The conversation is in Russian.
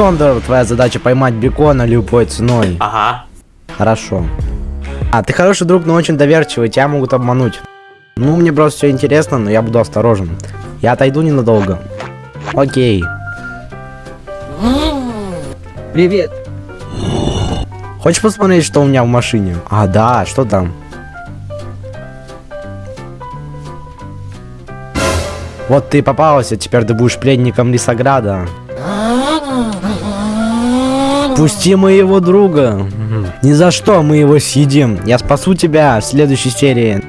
Сондер, твоя задача поймать бекона любой ценой. Ага. Хорошо. А, ты хороший друг, но очень доверчивый, тебя могут обмануть. Ну, мне просто все интересно, но я буду осторожен. Я отойду ненадолго. Окей. Привет. Хочешь посмотреть, что у меня в машине? А, да, что там? Вот ты попался, теперь ты будешь пленником Лисограда. Пусти моего друга. Ни за что мы его съедим. Я спасу тебя в следующей серии.